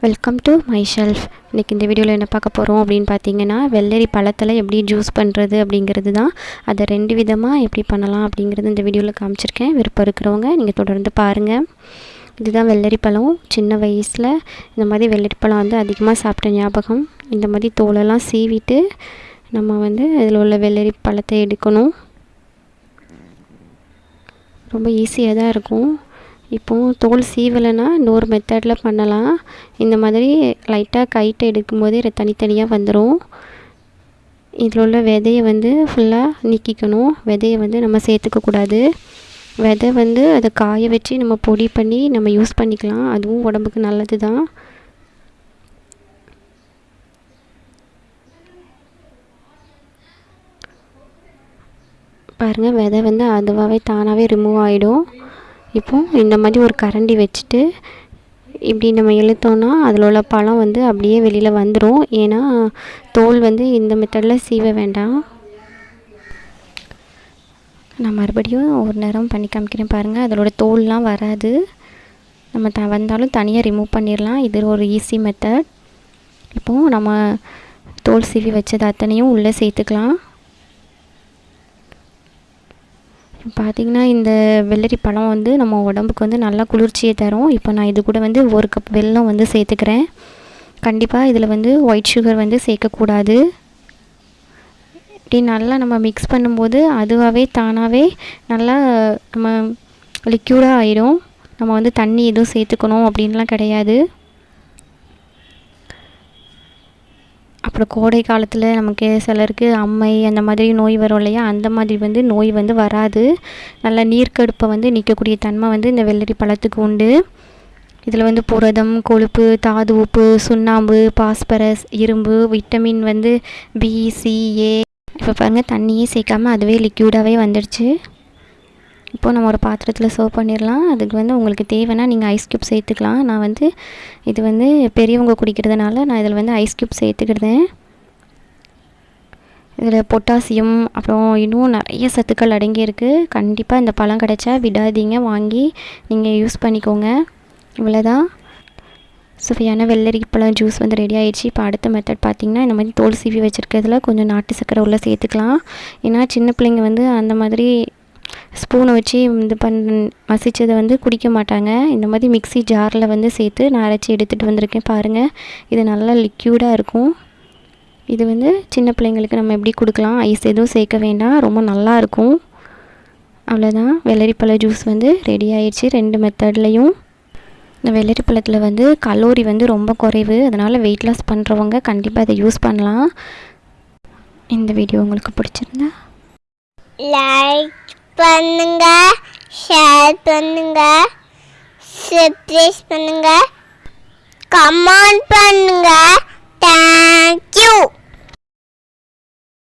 Welcome to my shelf இன்றைக்கி இந்த வீடியோவில் என்ன பார்க்க போகிறோம் அப்படின்னு பார்த்தீங்கன்னா வெள்ளரி பழத்தில் எப்படி ஜூஸ் பண்ணுறது அப்படிங்கிறது தான் அதை ரெண்டு விதமாக எப்படி பண்ணலாம் அப்படிங்கிறது இந்த வீடியோவில் காமிச்சிருக்கேன். விருப்பம் இருக்கிறவங்க நீங்கள் தொடர்ந்து பாருங்கள் இதுதான் வெள்ளரி பழம். சின்ன வயசில் இந்த மாதிரி வெள்ளரி பழம் வந்து அதிகமாக சாப்பிட்ட ஞாபகம். இந்த மாதிரி தோலெல்லாம் சீவிட்டு நம்ம வந்து அதில் உள்ள வெள்ளரி பழத்தை எடுக்கணும். ரொம்ப ஈஸியாக தான் இருக்கும். இப்போது தோல் சீவலைன்னா இன்னொரு மெத்தடில் பண்ணலாம். இந்த மாதிரி லைட்டாக கைட்டை எடுக்கும்போதே தனித்தனியாக வந்துடும் இதில் உள்ள விதையை வந்து ஃபுல்லாக நீக்கிக்கணும். விதையை வந்து நம்ம சேர்த்துக்கக்கூடாது விதை வந்து அதை காய வச்சு நம்ம பொடி பண்ணி நம்ம யூஸ் பண்ணிக்கலாம். அதுவும் உடம்புக்கு நல்லது தான் பாருங்கள் விதை வந்து அதுவாகவே தானாகவே ரிமூவ் ஆகிடும் இப்போது இந்த மாதிரி ஒரு கரண்டி வச்சுட்டு இப்படி நம்ம இழுத்தோன்னா அதில் உள்ள பழம் வந்து அப்படியே வெளியில் வந்துடும் ஏன்னா தோல் வந்து இந்த மெத்தடில் சீவ வேண்டாம். நான் மறுபடியும் ஒரு நேரம் பண்ணி காமிக்கிறேன் பாருங்கள் அதோட தோல்லாம் வராது. நம்ம த வந்தாலும் தனியாக ரிமூவ் பண்ணிடலாம் இது ஒரு ஈஸி மெத்தட் இப்போது நம்ம தோல் சீவி வச்சது அத்தனையும் உள்ளே சேர்த்துக்கலாம். பார்த்திங்கன்னா இந்த வெள்ளரி பழம் வந்து நம்ம உடம்புக்கு வந்து நல்லா குளிர்ச்சியை தரும். இப்போ நான் இது கூட வந்து ஒரு கப் வெல்லம் வந்து சேர்த்துக்கிறேன். கண்டிப்பாக இதில் வந்து ஒயிட் சுகர் வந்து சேர்க்கக்கூடாது. இப்படி நல்லா நம்ம மிக்ஸ் பண்ணும்போது அதுவாகவே தானாகவே நல்லா நம்ம லிக்யூடாக ஆயிடும் நம்ம வந்து தண்ணி எதுவும் சேர்த்துக்கணும் அப்படின்லாம் கிடையாது. அப்புறம் கோடை காலத்தில் நமக்கு சிலருக்கு அம்மை அந்த மாதிரி நோய் வரும் இல்லையா? அந்த மாதிரி வந்து நோய் வந்து வராது. நல்ல நீர்க்கடுப்பை வந்து நிற்கக்கூடிய தன்மை வந்து இந்த வெள்ளரி பழத்துக்கு உண்டு. இதில் வந்து புரதம் கொழுப்பு தாது உப்பு சுண்ணாம்பு பாஸ்பரஸ் இரும்பு விட்டமின் வந்து பிசிஏ இப்போ பாருங்கள் தண்ணியே சேர்க்காமல் அதுவே லிக்யூடாகவே வந்துடுச்சு. இப்போது நம்ம ஒரு பாத்திரத்தில் சர்வ் பண்ணிடலாம். அதுக்கு வந்து உங்களுக்கு தேவைன்னா நீங்கள் ஐஸ் க்யூப் சேர்த்துக்கலாம். நான் வந்து இது வந்து பெரியவங்க குடிக்கிறதுனால நான் இதில் வந்து ஐஸ் க்யூப் சேர்த்துக்கிடுதேன் இதில் பொட்டாசியம் அப்புறம் இன்னும் நிறைய சத்துக்கள் அடங்கியிருக்கு. கண்டிப்பாக இந்த பழம் கிடச்சா விடாதீங்க. வாங்கி நீங்கள் யூஸ் பண்ணிக்கோங்க. இவ்வளோதான் சுவையான வெள்ளரிப்பழம் ஜூஸ் வந்து ரெடி ஆகிடுச்சு இப்போ அடுத்த மெத்தட் பார்த்திங்கன்னா இந்த மாதிரி தோல் சீவி வச்சுருக்கிறதுல கொஞ்சம் நாட்டு சக்கரை உள்ளே சேர்த்துக்கலாம். ஏன்னா சின்ன பிள்ளைங்க வந்து அந்த மாதிரி ஸ்பூனை வச்சு இது பண் மசித்ததை வந்து குடிக்க மாட்டாங்க. இந்த மாதிரி மிக்சி ஜாரில் வந்து சேர்த்து நான் அரைச்சி எடுத்துகிட்டு வந்திருக்கேன் பாருங்கள் இது நல்லா லிக்யூடாக இருக்கும். இது வந்து சின்ன பிள்ளைங்களுக்கு நம்ம எப்படி கொடுக்கலாம்? ஐஸ் எதுவும் சேர்க்க வேண்டாம். ரொம்ப நல்லா இருக்கும். அவ்வளோதான் வெள்ளரிப்பழ ஜூஸ் வந்து ரெடி ஆயிடுச்சு. ரெண்டு மெத்தட்லேயும் இந்த வெள்ளரி பழத்தில் வந்து கலோரி வந்து ரொம்ப குறைவு. அதனால் வெயிட் லாஸ் பண்ணுறவங்க கண்டிப்பாக இதை யூஸ் பண்ணலாம். இந்த வீடியோ உங்களுக்கு பிடிச்சிருந்தா. லைக் பண்ணுங்க. ஷேர் பண்ணுங்க. சப்ஸ்கிரைப் பண்ணுங்க. கமெண்ட் பண்ணுங்க. தேங்க்ஸ்